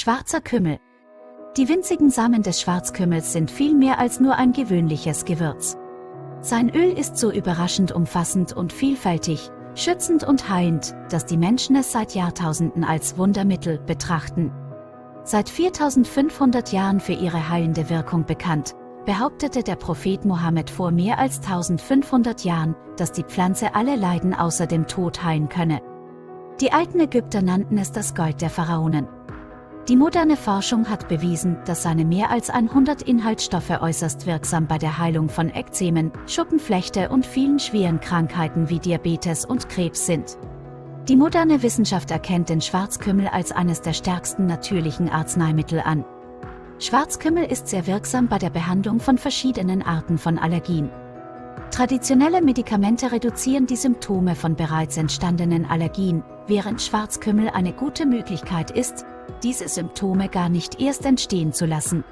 Schwarzer Kümmel. Die winzigen Samen des Schwarzkümmels sind viel mehr als nur ein gewöhnliches Gewürz. Sein Öl ist so überraschend umfassend und vielfältig, schützend und heilend, dass die Menschen es seit Jahrtausenden als Wundermittel betrachten. Seit 4500 Jahren für ihre heilende Wirkung bekannt, behauptete der Prophet Mohammed vor mehr als 1500 Jahren, dass die Pflanze alle Leiden außer dem Tod heilen könne. Die alten Ägypter nannten es das Gold der Pharaonen. Die moderne Forschung hat bewiesen, dass seine mehr als 100 Inhaltsstoffe äußerst wirksam bei der Heilung von Ekzemen, Schuppenflechte und vielen schweren Krankheiten wie Diabetes und Krebs sind. Die moderne Wissenschaft erkennt den Schwarzkümmel als eines der stärksten natürlichen Arzneimittel an. Schwarzkümmel ist sehr wirksam bei der Behandlung von verschiedenen Arten von Allergien. Traditionelle Medikamente reduzieren die Symptome von bereits entstandenen Allergien, während Schwarzkümmel eine gute Möglichkeit ist, diese Symptome gar nicht erst entstehen zu lassen.